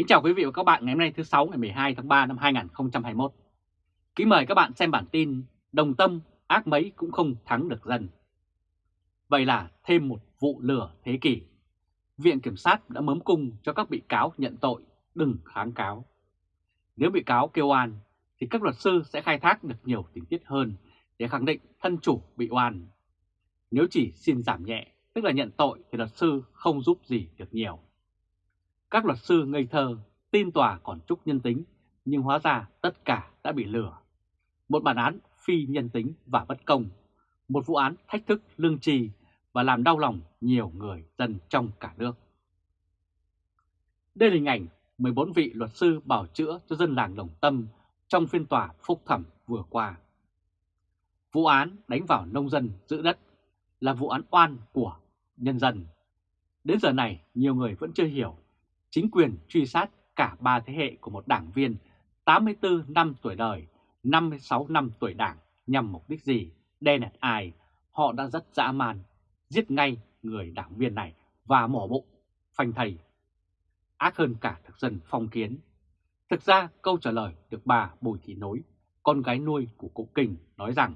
Kính chào quý vị và các bạn ngày hôm nay thứ sáu ngày 12 tháng 3 năm 2021. Kính mời các bạn xem bản tin Đồng tâm ác mấy cũng không thắng được dân. Vậy là thêm một vụ lửa thế kỷ. Viện Kiểm sát đã mớm cung cho các bị cáo nhận tội, đừng kháng cáo. Nếu bị cáo kêu oan thì các luật sư sẽ khai thác được nhiều tình tiết hơn để khẳng định thân chủ bị oan. Nếu chỉ xin giảm nhẹ, tức là nhận tội thì luật sư không giúp gì được nhiều. Các luật sư ngây thơ, tin tòa còn chút nhân tính, nhưng hóa ra tất cả đã bị lừa. Một bản án phi nhân tính và bất công, một vụ án thách thức lương trì và làm đau lòng nhiều người dân trong cả nước. Đây là hình ảnh 14 vị luật sư bảo chữa cho dân làng Đồng Tâm trong phiên tòa phúc thẩm vừa qua. Vụ án đánh vào nông dân giữ đất là vụ án oan của nhân dân. Đến giờ này, nhiều người vẫn chưa hiểu chính quyền truy sát cả ba thế hệ của một đảng viên 84 năm tuổi đời, 56 năm tuổi đảng nhằm mục đích gì, đe nạt ai, họ đã rất dã man, giết ngay người đảng viên này và mổ bụng, phanh thầy. Ác hơn cả thực dân phong kiến. Thực ra câu trả lời được bà Bùi Thị Nối, con gái nuôi của cụ Kình nói rằng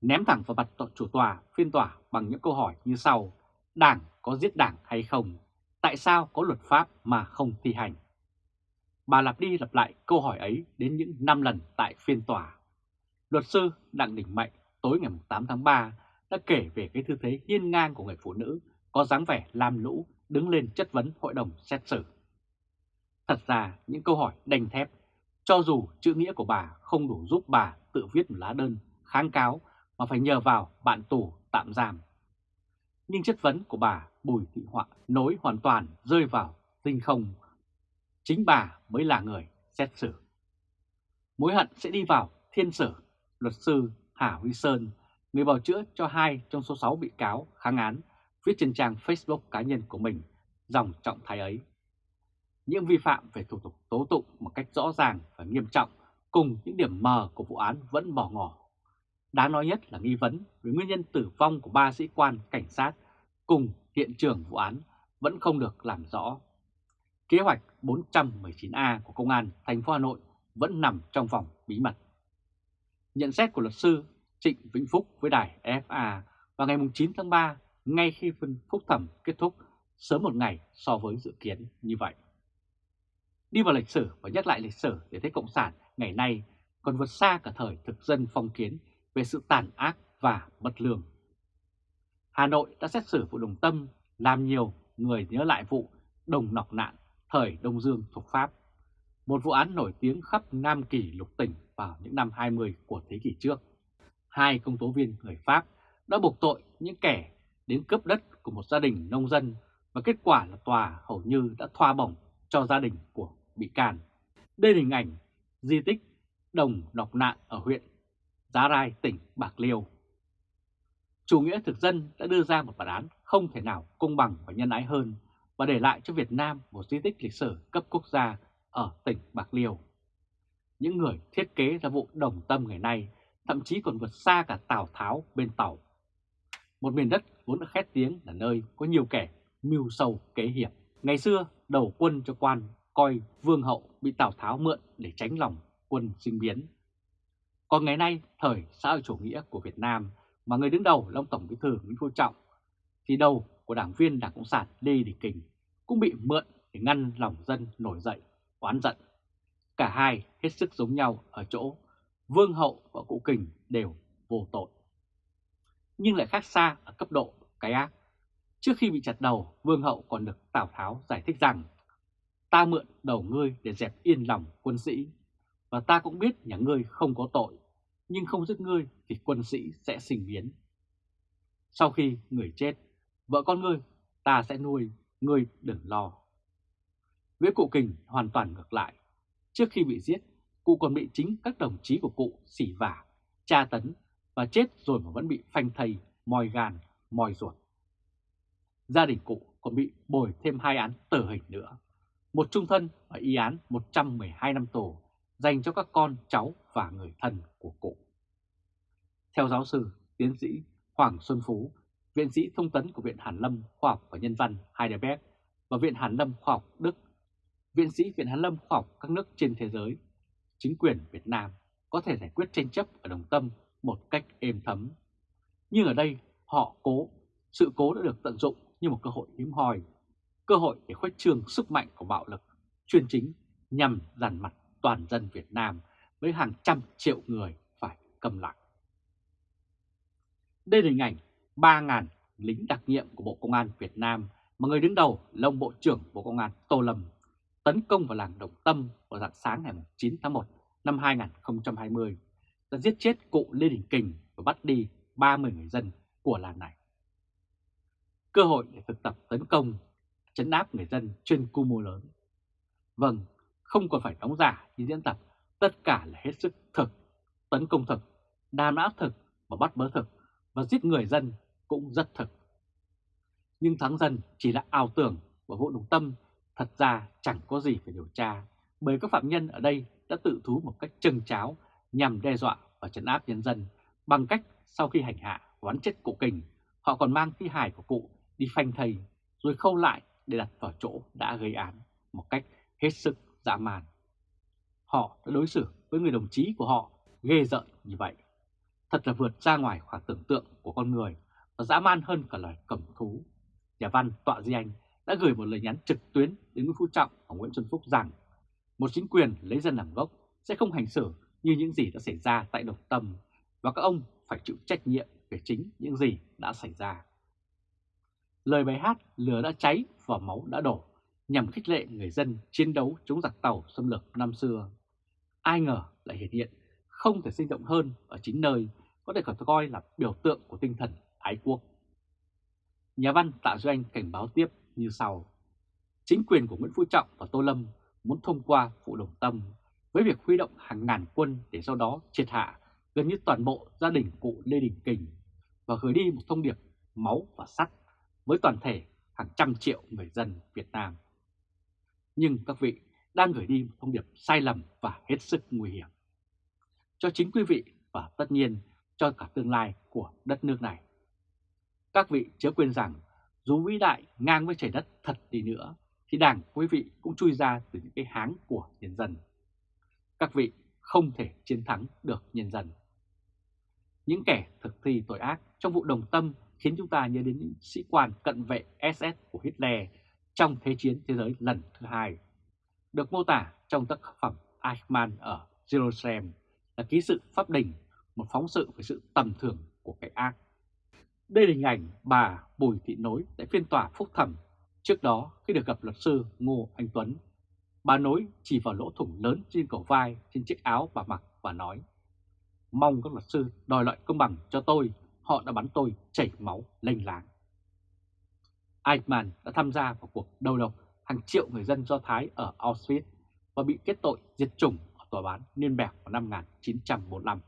ném thẳng vào mặt chủ tòa phiên tòa bằng những câu hỏi như sau, đảng có giết đảng hay không? Tại sao có luật pháp mà không thi hành? Bà lặp đi lặp lại câu hỏi ấy đến những 5 lần tại phiên tòa. Luật sư Đặng Đình Mạnh tối ngày 8 tháng 3 đã kể về cái tư thế hiên ngang của người phụ nữ có dáng vẻ lam lũ đứng lên chất vấn hội đồng xét xử. Thật ra những câu hỏi đành thép, cho dù chữ nghĩa của bà không đủ giúp bà tự viết một lá đơn kháng cáo mà phải nhờ vào bạn tù tạm giam. Nhưng chất vấn của bà Bùi Thị Họa nối hoàn toàn rơi vào tinh không. Chính bà mới là người xét xử. Mối hận sẽ đi vào thiên sử, luật sư Hà Huy Sơn, người bào chữa cho hai trong số 6 bị cáo kháng án, viết trên trang Facebook cá nhân của mình dòng trọng thái ấy. Những vi phạm về thủ tục tố tụng một cách rõ ràng và nghiêm trọng cùng những điểm mờ của vụ án vẫn bỏ ngỏ. Đáng nói nhất là nghi vấn về nguyên nhân tử vong của ba sĩ quan cảnh sát cùng hiện trường vụ án vẫn không được làm rõ. Kế hoạch 419A của Công an thành phố Hà Nội vẫn nằm trong vòng bí mật. Nhận xét của luật sư Trịnh Vĩnh Phúc với đài FA vào ngày 9 tháng 3 ngay khi phân phúc thẩm kết thúc, sớm một ngày so với dự kiến như vậy. Đi vào lịch sử và nhắc lại lịch sử để thấy Cộng sản ngày nay còn vượt xa cả thời thực dân phong kiến về sự tàn ác và bất lương. Hà Nội đã xét xử vụ Đồng Tâm làm nhiều người nhớ lại vụ Đồng Nọc Nạn thời Đông Dương thuộc Pháp. Một vụ án nổi tiếng khắp Nam Kỳ lục tỉnh vào những năm 20 của thế kỷ trước. Hai công tố viên người Pháp đã buộc tội những kẻ đến cướp đất của một gia đình nông dân và kết quả là tòa hầu như đã thoa bổng cho gia đình của bị can. Đây là hình ảnh di tích Đồng Nọc Nạn ở huyện Giá Rai, tỉnh Bạc Liêu. Chủ nghĩa thực dân đã đưa ra một bản án không thể nào công bằng và nhân ái hơn và để lại cho Việt Nam một di tích lịch sử cấp quốc gia ở tỉnh Bạc Liêu. Những người thiết kế ra vụ đồng tâm ngày nay thậm chí còn vượt xa cả Tào Tháo bên tàu. Một miền đất vốn đã khét tiếng là nơi có nhiều kẻ mưu sâu kế hiệp. Ngày xưa đầu quân cho quan coi vương hậu bị Tào Tháo mượn để tránh lòng quân sinh biến. Còn ngày nay, thời xã hội chủ nghĩa của Việt Nam mà người đứng đầu là ông Tổng Bí thư Nguyễn Phú Trọng, thì đầu của đảng viên Đảng Cộng sản Lê Đình Kình cũng bị mượn để ngăn lòng dân nổi dậy, oán giận. Cả hai hết sức giống nhau ở chỗ Vương Hậu và Cụ Kình đều vô tội. Nhưng lại khác xa ở cấp độ cái ác. Trước khi bị chặt đầu, Vương Hậu còn được Tào Tháo giải thích rằng ta mượn đầu ngươi để dẹp yên lòng quân sĩ, và ta cũng biết nhà ngươi không có tội, nhưng không giết ngươi thì quân sĩ sẽ sinh biến. Sau khi người chết, vợ con ngươi ta sẽ nuôi, ngươi đừng lo. Với cụ Kình hoàn toàn ngược lại. Trước khi bị giết, cụ còn bị chính các đồng chí của cụ xỉ vả, tra tấn và chết rồi mà vẫn bị phanh thây, mòi gan, mòi ruột. Gia đình cụ còn bị bồi thêm hai án tử hình nữa, một trung thân và y án 112 năm tù dành cho các con, cháu và người thân của cụ. Theo giáo sư, tiến sĩ Hoàng Xuân Phú, viện sĩ thông tấn của Viện Hàn Lâm Khoa học và Nhân văn Heidelberg và Viện Hàn Lâm Khoa học Đức, viện sĩ Viện Hàn Lâm khoa học các nước trên thế giới, chính quyền Việt Nam có thể giải quyết tranh chấp ở Đồng Tâm một cách êm thấm. Nhưng ở đây họ cố, sự cố đã được tận dụng như một cơ hội hiếm hoi, cơ hội để khuếch trương sức mạnh của bạo lực, chuyên chính nhằm dàn mặt toàn dân Việt Nam với hàng trăm triệu người phải cầm lặng. Đây là hình ảnh 3.000 lính đặc nhiệm của Bộ Công an Việt Nam mà người đứng đầu là ông Bộ trưởng Bộ Công an Tô Lâm tấn công vào làng Đồng Tâm vào dạng sáng ngày 9 tháng 1 năm 2020 đã giết chết cụ Lê Đình Kình và bắt đi 30 người dân của làng này. Cơ hội để thực tập tấn công, chấn áp người dân trên quy mô lớn. Vâng, không còn phải đóng giả như diễn tập, tất cả là hết sức thực, tấn công thực, đàm áp thực và bắt bớ thực và giết người dân cũng rất thực. Nhưng thắng dân chỉ là ảo tưởng và vụ đồng tâm thật ra chẳng có gì phải điều tra bởi các phạm nhân ở đây đã tự thú một cách trừng cháo nhằm đe dọa và trấn áp nhân dân bằng cách sau khi hành hạ quán chết cụ kình họ còn mang thi hài của cụ đi phanh thầy rồi khâu lại để đặt vào chỗ đã gây án một cách hết sức dã man. Họ đã đối xử với người đồng chí của họ ghê rợn như vậy. Thật là vượt ra ngoài khoảng tưởng tượng của con người và dã man hơn cả loài cầm thú. Nhà văn Tọa Di Anh đã gửi một lời nhắn trực tuyến đến Nguyễn Phú Trọng và Nguyễn Xuân Phúc rằng, một chính quyền lấy dân làm gốc sẽ không hành xử như những gì đã xảy ra tại đồng Tâm và các ông phải chịu trách nhiệm về chính những gì đã xảy ra. Lời bài hát Lửa đã cháy và máu đã đổ, nhằm khích lệ người dân chiến đấu chống giặc tàu xâm lược năm xưa. Ai ngờ lại hiện hiện, không thể sinh động hơn ở chính nơi, có thể coi là biểu tượng của tinh thần ái quốc. Nhà văn Tạ Duy Anh cảnh báo tiếp như sau. Chính quyền của Nguyễn Phú Trọng và Tô Lâm muốn thông qua vụ đồng tâm với việc huy động hàng ngàn quân để sau đó triệt hạ gần như toàn bộ gia đình cụ Lê Đình Kình và gửi đi một thông điệp máu và sắt với toàn thể hàng trăm triệu người dân Việt Nam. Nhưng các vị đang gửi đi một thông điệp sai lầm và hết sức nguy hiểm. Cho chính quý vị và tất nhiên cho cả tương lai của đất nước này. Các vị chớ quên rằng dù vĩ đại ngang với trời đất thật đi nữa thì đảng quý vị cũng chui ra từ những cái háng của nhân dân. Các vị không thể chiến thắng được nhân dân. Những kẻ thực thi tội ác trong vụ đồng tâm khiến chúng ta nhớ đến những sĩ quan cận vệ SS của Hitler trong Thế chiến thế giới lần thứ hai, được mô tả trong tác phẩm Eichmann ở Jerusalem là ký sự pháp đình, một phóng sự về sự tầm thường của cái ác. Đây là hình ảnh bà Bùi Thị Nối tại phiên tòa phúc thẩm trước đó khi được gặp luật sư Ngô Anh Tuấn. Bà Nối chỉ vào lỗ thủng lớn trên cổ vai trên chiếc áo bà mặc và nói Mong các luật sư đòi lại công bằng cho tôi, họ đã bắn tôi chảy máu lênh láng. Eichmann đã tham gia vào cuộc đầu độc hàng triệu người dân Do Thái ở Auschwitz và bị kết tội diệt chủng ở tòa bán Nürnberg vào năm 1945.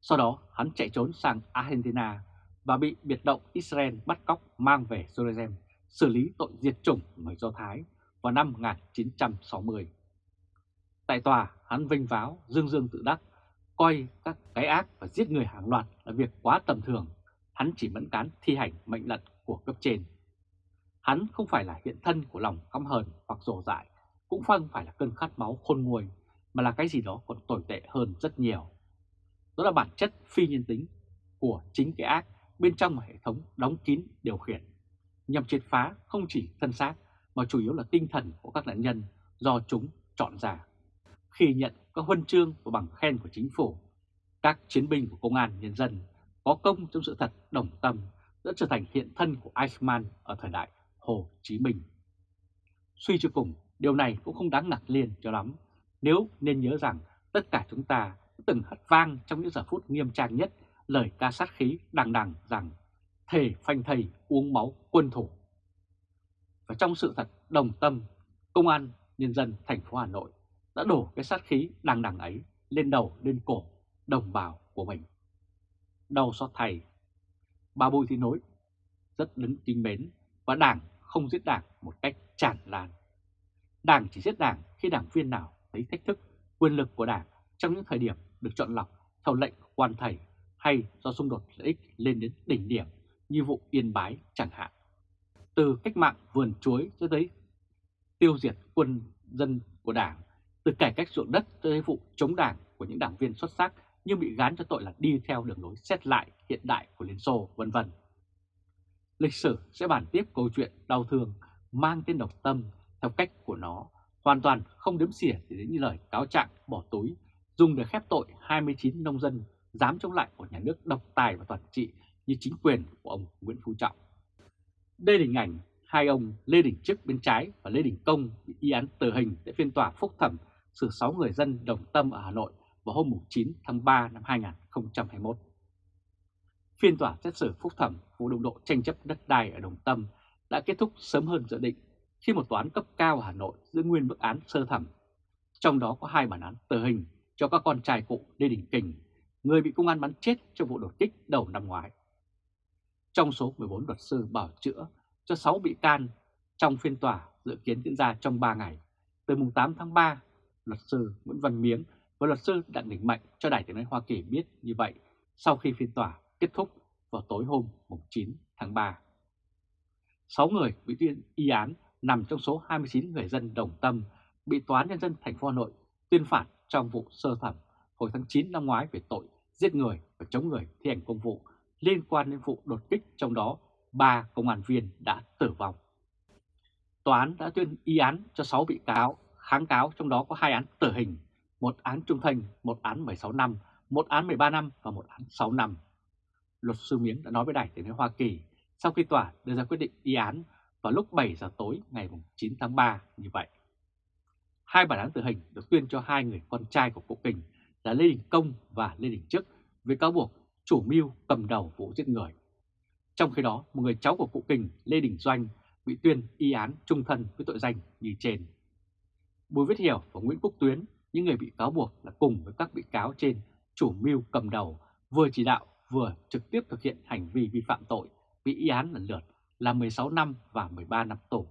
Sau đó hắn chạy trốn sang Argentina và bị biệt động Israel bắt cóc mang về Jerusalem xử lý tội diệt chủng người Do Thái vào năm 1960. Tại tòa, hắn vinh váo, dương dương tự đắc, coi các cái ác và giết người hàng loạt là việc quá tầm thường. Hắn chỉ mẫn cán thi hành mệnh lệnh của cấp trên. Hắn không phải là hiện thân của lòng căm hờn hoặc rồ dại, cũng không phải là cơn khát máu khôn nguôi, mà là cái gì đó còn tồi tệ hơn rất nhiều. Đó là bản chất phi nhân tính của chính cái ác bên trong một hệ thống đóng kín điều khiển, nhằm triệt phá không chỉ thân xác mà chủ yếu là tinh thần của các nạn nhân do chúng chọn ra. Khi nhận các huân chương và bằng khen của chính phủ, các chiến binh của công an nhân dân có công trong sự thật đồng tâm đã trở thành hiện thân của Eichmann ở thời đại Hồ Chí Minh. Suy cho cùng, điều này cũng không đáng ngạc nhiên cho lắm, nếu nên nhớ rằng tất cả chúng ta từng hất vang trong những giờ phút nghiêm trang nhất lời ca sát khí đằng đằng rằng thề phanh thầy uống máu quân thủ. Và trong sự thật đồng tâm, Công an Nhân dân thành phố Hà Nội đã đổ cái sát khí đằng đằng ấy lên đầu lên cổ đồng bào của mình. Đau xót thầy, bà Bùi Thị Nối rất đứng kính mến và đảng không giết đảng một cách tràn lan. Đảng chỉ giết đảng khi đảng viên nào thấy thách thức quyền lực của đảng trong những thời điểm được chọn lọc theo lệnh quan thầy hay do xung đột lợi ích lên đến đỉnh điểm như vụ Yên Bái chẳng hạn. Từ cách mạng vườn chuối cho tới tiêu diệt quân dân của Đảng, từ cải cách ruộng đất tới vụ chống Đảng của những đảng viên xuất sắc nhưng bị gán cho tội là đi theo đường lối xét lại hiện đại của Liên Xô, vân vân. Lịch sử sẽ bàn tiếp câu chuyện đau thương mang tên độc tâm theo cách của nó, hoàn toàn không đếm xỉa đến như lời cáo trạng bỏ túi, dùng để khép tội 29 nông dân dám chống lại của nhà nước độc tài và toàn trị như chính quyền của ông Nguyễn Phú Trọng. Đây là hình ảnh hai ông Lê Đình Trức bên trái và Lê Đình Công bị y án tử hình tại phiên tòa phúc thẩm xử 6 người dân đồng tâm ở Hà Nội vào hôm 9 tháng 3 năm 2021. Phiên tòa xét xử phúc thẩm vụ đụng độ tranh chấp đất đai ở Đồng Tâm đã kết thúc sớm hơn dự định khi một tòa án cấp cao ở Hà Nội giữ nguyên mức án sơ thẩm. Trong đó có hai bản án tử hình cho các con trai cụ Lê Đình Kình, người bị công an bắn chết trong vụ đột kích đầu năm ngoái. Trong số 14 luật sư bảo chữa cho 6 bị can trong phiên tòa dự kiến diễn ra trong 3 ngày, từ mùng 8 tháng 3, luật sư Nguyễn Văn Miếng và luật sư Đặng Đình Mạnh cho Đài tiếng nói Hoa Kỳ biết như vậy sau khi phiên tòa kết thúc vào tối hôm 9 tháng 3. 6 người bị tuyên y án nằm trong số 29 người dân đồng tâm bị Tòa án Nhân dân thành phố Hà Nội tuyên phạt trong vụ sơ thẩm hồi tháng 9 năm ngoái về tội giết người và chống người thi hành công vụ liên quan đến vụ đột kích trong đó 3 công an viên đã tử vong. Tòa án đã tuyên y án cho 6 bị cáo, kháng cáo trong đó có 2 án tử hình, một án trung thân, một án 16 năm, một án 13 năm và một án 6 năm. Luật sư Miếng đã nói với Đài tiếng nói Hoa Kỳ sau khi tòa đưa ra quyết định y án vào lúc 7 giờ tối ngày 9 tháng 3 như vậy. Hai bản án tử hình được tuyên cho hai người con trai của cụ Kình là Lê Đình Công và Lê Đình Chức với cáo buộc chủ mưu cầm đầu vụ giết người. Trong khi đó, một người cháu của cụ Kình, Lê Đình Doanh, bị tuyên y án trung thân với tội danh như trên. Bùi Viết Hiểu và Nguyễn Quốc Tuyến, những người bị cáo buộc là cùng với các bị cáo trên chủ mưu cầm đầu, vừa chỉ đạo vừa trực tiếp thực hiện hành vi vi phạm tội, bị y án lần lượt là 16 năm và 13 năm tù.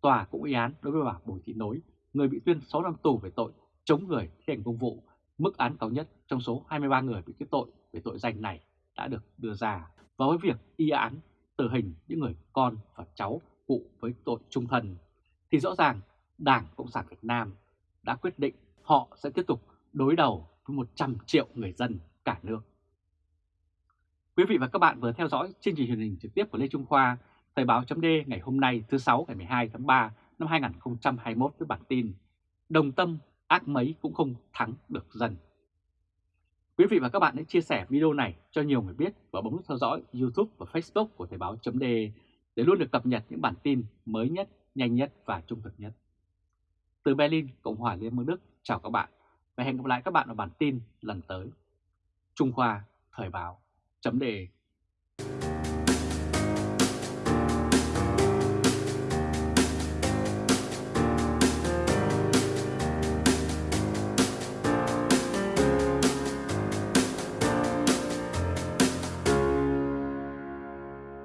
Tòa cũng y án đối với bà Bùi Thị Nối, người bị tuyên 6 năm tù về tội chống người thi hành công vụ, mức án cao nhất trong số 23 người bị kết tội về tội danh này đã được đưa ra. Và với việc y án tử hình những người con và cháu cụ với tội trung thân, thì rõ ràng Đảng Cộng sản Việt Nam đã quyết định họ sẽ tiếp tục đối đầu với 100 triệu người dân cả nước. Quý vị và các bạn vừa theo dõi chương trình truyền hình trực tiếp của Lê Trung Khoa, Thời báo chấm ngày hôm nay thứ 6 ngày 12 tháng 3 năm 2021 với bản tin Đồng tâm ác mấy cũng không thắng được dân. Quý vị và các bạn hãy chia sẻ video này cho nhiều người biết và bấm nút theo dõi YouTube và Facebook của Thời báo chấm để luôn được cập nhật những bản tin mới nhất, nhanh nhất và trung thực nhất. Từ Berlin, Cộng hòa Liên bang Đức, chào các bạn và hẹn gặp lại các bạn ở bản tin lần tới. Trung Khoa Thời báo chấm đề.